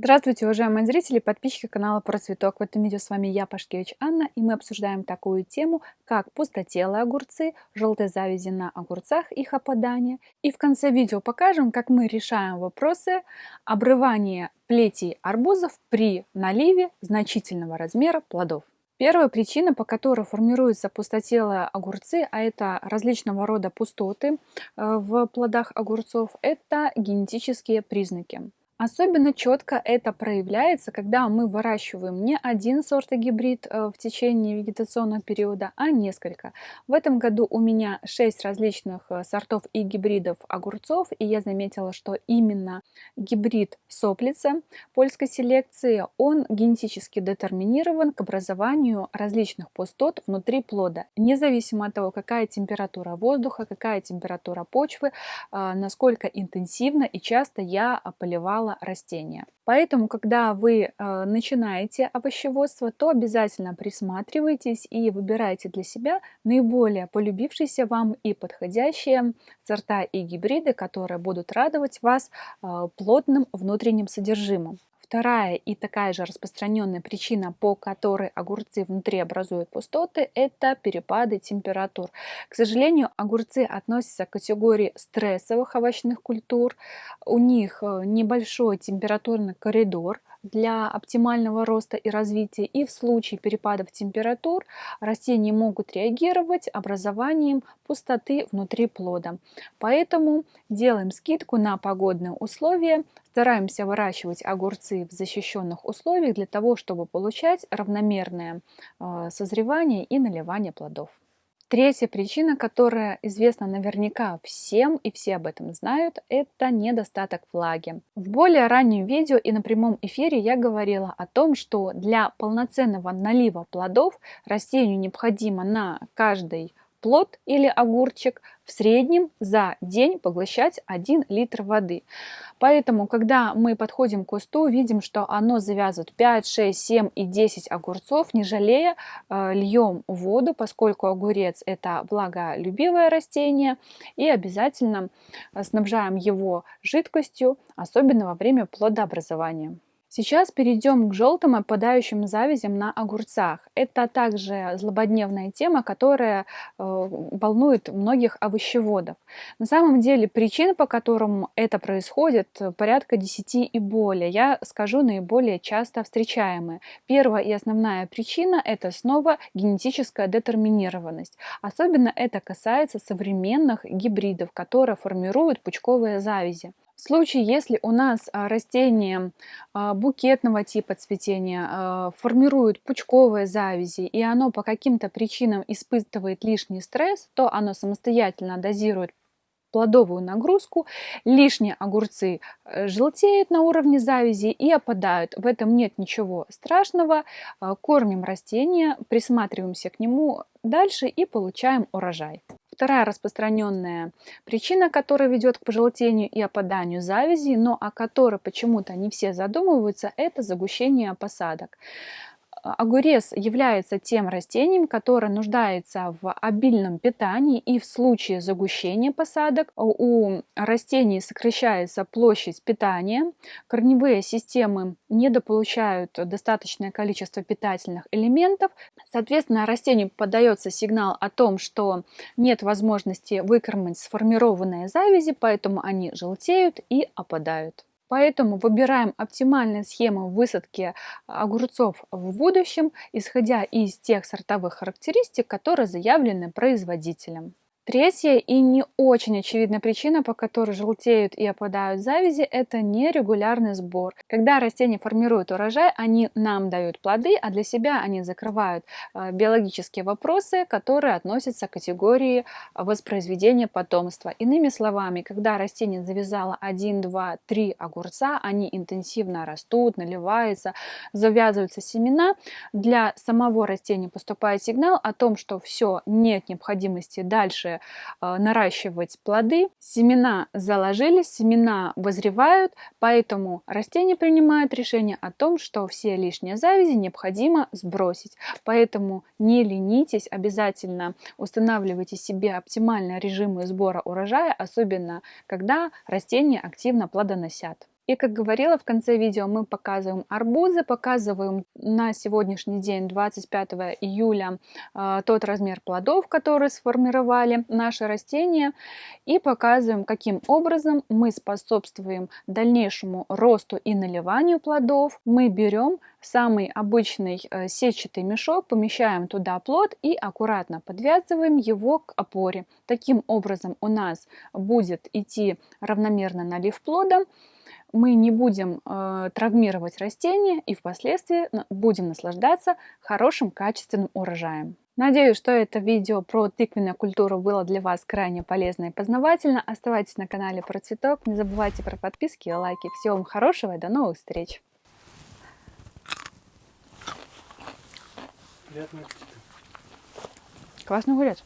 Здравствуйте, уважаемые зрители, подписчики канала Про Цветок. В этом видео с вами я, Пашкевич Анна, и мы обсуждаем такую тему, как пустотелые огурцы, желтые завязи на огурцах, их опадание. И в конце видео покажем, как мы решаем вопросы обрывания плетей арбузов при наливе значительного размера плодов. Первая причина, по которой формируются пустотелые огурцы, а это различного рода пустоты э, в плодах огурцов, это генетические признаки. Особенно четко это проявляется, когда мы выращиваем не один сорт и гибрид э, в течение вегетационного периода, а несколько. В этом году у меня 6 различных э, сортов и гибридов огурцов, и я заметила, что именно гибрид соплица польской селекции, он генетически детерминирован к образованию различных пустот внутри плода, независимо от того, какая температура воздуха, какая температура почвы, э, насколько интенсивно и часто я поливала мало растения. Поэтому, когда вы э, начинаете овощеводство, то обязательно присматривайтесь и выбирайте для себя наиболее полюбившиеся вам и подходящие сорта и гибриды, которые будут радовать вас э, плотным внутренним содержимым. Вторая и такая же распространенная причина, по которой огурцы внутри образуют пустоты, это перепады температур. К сожалению, огурцы относятся к категории стрессовых овощных культур. У них э, небольшой температурный коридор, для оптимального роста и развития, и в случае перепадов температур растения могут реагировать образованием пустоты внутри плода. Поэтому делаем скидку на погодные условия, стараемся выращивать огурцы в защищенных условиях для того, чтобы получать равномерное э, созревание и наливание плодов. Третья причина, которая известна наверняка всем и все об этом знают, это недостаток влаги. В более раннем видео и на прямом эфире я говорила о том, что для полноценного налива плодов растению необходимо на каждый плод или огурчик в среднем за день поглощать 1 литр воды. Поэтому, когда мы подходим к кусту, видим, что оно завязывает 5, 6, 7 и 10 огурцов, не жалея, э, льем воду, поскольку огурец это влаголюбивое растение, и обязательно снабжаем его жидкостью, особенно во время плодообразования. Сейчас перейдем к желтым опадающим завязям на огурцах. Это также злободневная тема, которая э, волнует многих овощеводов. На самом деле причин, по которым это происходит, порядка 10 и более. Я скажу наиболее часто встречаемые. Первая и основная причина – это снова генетическая детерминированность. Особенно это касается современных гибридов, которые формируют пучковые завязи. В случае, если у нас а, растение а, букетного типа цветения а, формирует пучковые завязи, и оно по каким-то причинам испытывает лишний стресс, то оно самостоятельно дозирует плодовую нагрузку, лишние огурцы э, желтеют на уровне завязи и опадают. В этом нет ничего страшного. Кормим растение, присматриваемся к нему дальше и получаем урожай. Вторая распространенная причина, которая ведет к пожелтению и опаданию завязи, но о которой почему-то не все задумываются, это загущение посадок. Огурец является тем растением, которое нуждается в обильном питании и в случае загущения посадок у растений сокращается площадь питания, корневые системы недополучают достаточное количество питательных элементов, соответственно растению подается сигнал о том, что нет возможности выкормить сформированные завязи, поэтому они желтеют и опадают. Поэтому выбираем оптимальные схемы высадки огурцов в будущем, исходя из тех сортовых характеристик, которые заявлены производителем. Третья и не очень очевидная причина, по которой желтеют и опадают завязи, это нерегулярный сбор. Когда растения формируют урожай, они нам дают плоды, а для себя они закрывают э, биологические вопросы, которые относятся к категории воспроизведения потомства. Иными словами, когда растение завязало 1, 2, 3 огурца, они интенсивно растут, наливаются, завязываются семена, для самого растения поступает сигнал о том, что все, нет необходимости дальше Э, наращивать плоды. Семена заложились, семена вызревают, поэтому растения принимают решение о том, что все лишние завязи необходимо сбросить. Поэтому не ленитесь, обязательно устанавливайте себе оптимальные режимы сбора урожая, особенно когда растения активно плодоносят. И как говорила, в конце видео мы показываем арбузы, показываем на сегодняшний день, 25 июля, э, тот размер плодов, которые сформировали наши растения, и показываем, каким образом мы способствуем дальнейшему росту и наливанию плодов. Мы берем самый обычный э, сетчатый мешок, помещаем туда плод и аккуратно подвязываем его к опоре. Таким образом у нас будет идти равномерно налив плода, мы не будем э, травмировать растения и впоследствии будем наслаждаться хорошим качественным урожаем. Надеюсь, что это видео про тыквенную культуру было для вас крайне полезно и познавательно. Оставайтесь на канале про цветок, не забывайте про подписки и лайки. Всего вам хорошего и до новых встреч! Приятного аппетита. Классный огурец.